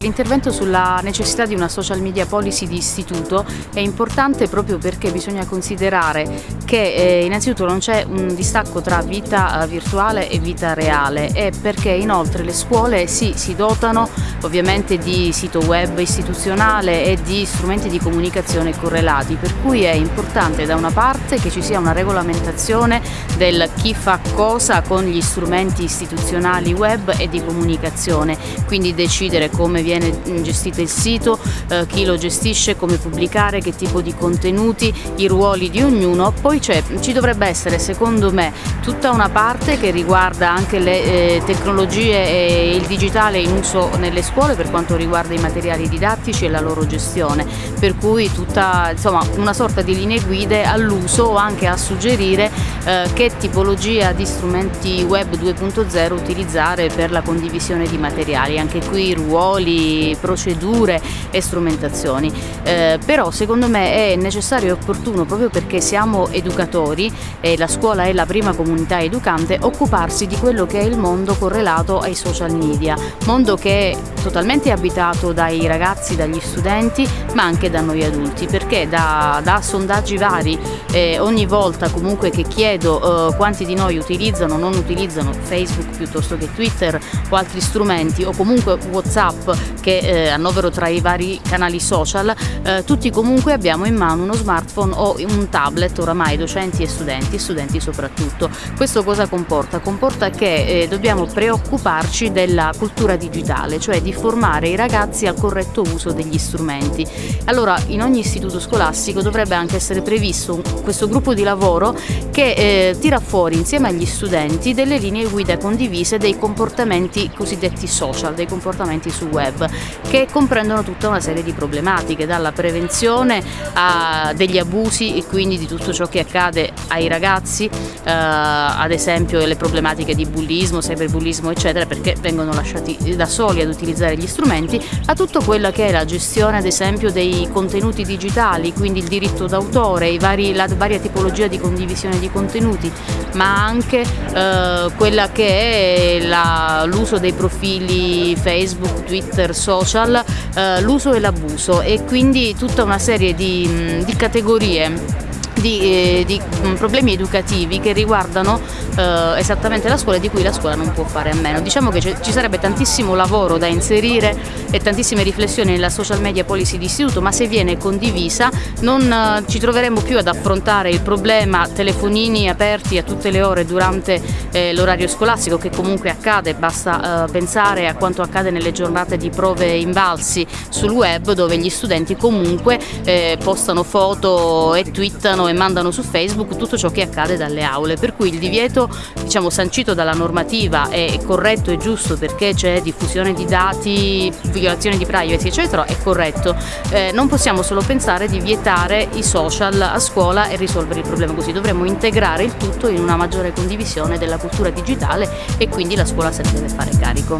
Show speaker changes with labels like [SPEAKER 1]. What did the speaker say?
[SPEAKER 1] intervento sulla necessità di una social media policy di istituto è importante proprio perché bisogna considerare che eh, innanzitutto non c'è un distacco tra vita eh, virtuale e vita reale e perché inoltre le scuole sì, si dotano ovviamente di sito web istituzionale e di strumenti di comunicazione correlati per cui è importante da una parte che ci sia una regolamentazione del chi fa cosa con gli strumenti istituzionali web e di comunicazione quindi decidere come viene gestito il sito, eh, chi lo gestisce, come pubblicare, che tipo di contenuti, i ruoli di ognuno, poi ci dovrebbe essere secondo me tutta una parte che riguarda anche le eh, tecnologie e il digitale in uso nelle scuole per quanto riguarda i materiali didattici e la loro gestione, per cui tutta insomma, una sorta di linee guide all'uso o anche a suggerire eh, che tipologia di strumenti web 2.0 utilizzare per la condivisione di materiali, anche qui ruoli, procedure e strumentazioni. Eh, però secondo me è necessario e opportuno proprio perché siamo educatori e la scuola è la prima comunità educante occuparsi di quello che è il mondo correlato ai social media, mondo che è totalmente abitato dai ragazzi, dagli studenti ma anche da noi adulti perché da, da sondaggi vari eh, ogni volta comunque che chiedo eh, quanti di noi utilizzano o non utilizzano Facebook piuttosto che Twitter o altri strumenti o comunque Whatsapp che eh, annovero tra i vari canali social, eh, tutti comunque abbiamo in mano uno smartphone o un tablet oramai docenti e studenti, studenti soprattutto. Questo cosa comporta? Comporta che eh, dobbiamo preoccuparci della cultura digitale, cioè di formare i ragazzi al corretto uso degli strumenti. Allora in ogni istituto scolastico dovrebbe anche essere previsto questo gruppo di lavoro che eh, tira fuori insieme agli studenti delle linee guida condivise dei comportamenti cosiddetti social, dei comportamenti su web, che comprendono tutta una serie di problematiche, dalla prevenzione degli abusi e quindi di tutto ciò che accade ai ragazzi, eh, ad esempio le problematiche di bullismo, cyberbullismo eccetera, perché vengono lasciati da soli ad utilizzare gli strumenti, a tutto quella che è la gestione ad esempio dei contenuti digitali, quindi il diritto d'autore, la varia tipologia di condivisione di contenuti, ma anche eh, quella che è l'uso dei profili Facebook, Twitter, social, eh, l'uso e l'abuso e quindi tutta una serie di, di categorie di, eh, di, mm, problemi educativi che riguardano eh, esattamente la scuola e di cui la scuola non può fare a meno. Diciamo che ci sarebbe tantissimo lavoro da inserire e tantissime riflessioni nella social media policy di istituto, ma se viene condivisa non eh, ci troveremo più ad affrontare il problema telefonini aperti a tutte le ore durante eh, l'orario scolastico che comunque accade, basta eh, pensare a quanto accade nelle giornate di prove invalsi sul web dove gli studenti comunque postano foto e twittano e mandano su Facebook tutto ciò che accade dalle aule, per cui il divieto diciamo, sancito dalla normativa è corretto e giusto perché c'è diffusione di dati, violazione di privacy eccetera, è corretto. Eh, non possiamo solo pensare di vietare i social a scuola e risolvere il problema così, dovremmo integrare il tutto in una maggiore condivisione della cultura digitale e quindi la scuola se ne deve fare carico.